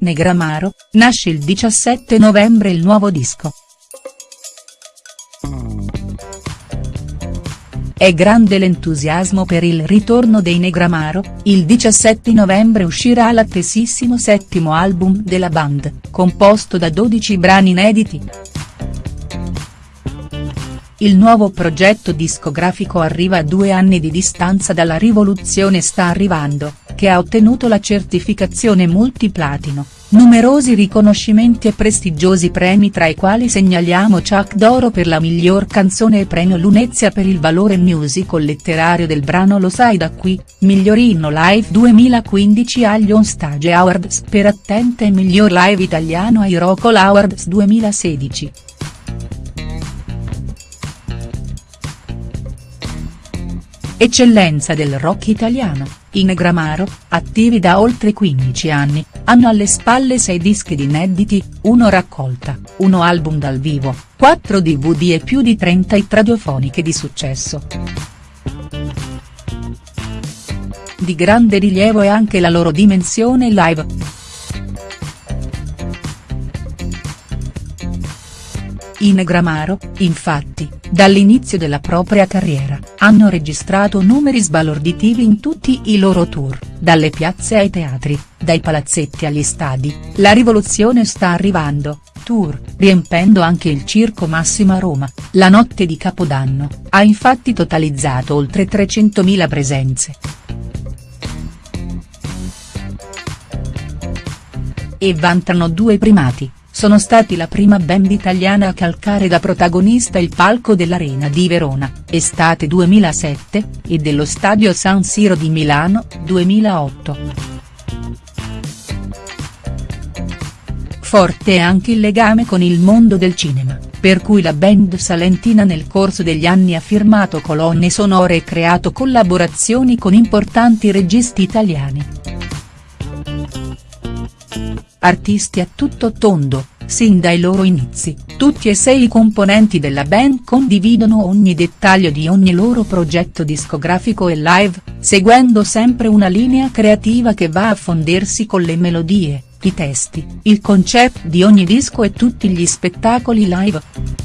Negramaro, nasce il 17 novembre il nuovo disco. È grande l'entusiasmo per il ritorno dei Negramaro, il 17 novembre uscirà l'attesissimo settimo album della band, composto da 12 brani inediti. Il nuovo progetto discografico arriva a due anni di distanza dalla rivoluzione Sta arrivando, che ha ottenuto la certificazione multiplatino, numerosi riconoscimenti e prestigiosi premi tra i quali segnaliamo Chuck d'Oro per la miglior canzone e premio Lunezia per il valore musical letterario del brano Lo sai da qui, miglior inno live 2015 agli On Stage Awards per Attente e miglior live italiano ai Rockall Awards 2016. Eccellenza del rock italiano, i Negramaro, attivi da oltre 15 anni, hanno alle spalle 6 dischi di inediti, uno raccolta, uno album dal vivo, 4 dvd e più di 30 hit radiofoniche di successo. Di grande rilievo è anche la loro dimensione live. I Negramaro, infatti, dall'inizio della propria carriera, hanno registrato numeri sbalorditivi in tutti i loro tour, dalle piazze ai teatri, dai palazzetti agli stadi, la rivoluzione sta arrivando, tour, riempendo anche il Circo Massimo a Roma, la notte di Capodanno, ha infatti totalizzato oltre 300.000 presenze. E vantano due primati sono stati la prima band italiana a calcare da protagonista il palco dell'Arena di Verona, estate 2007, e dello Stadio San Siro di Milano, 2008. Forte è anche il legame con il mondo del cinema, per cui la band salentina nel corso degli anni ha firmato colonne sonore e creato collaborazioni con importanti registi italiani artisti a tutto tondo, sin dai loro inizi, tutti e sei i componenti della band condividono ogni dettaglio di ogni loro progetto discografico e live, seguendo sempre una linea creativa che va a fondersi con le melodie, i testi, il concept di ogni disco e tutti gli spettacoli live.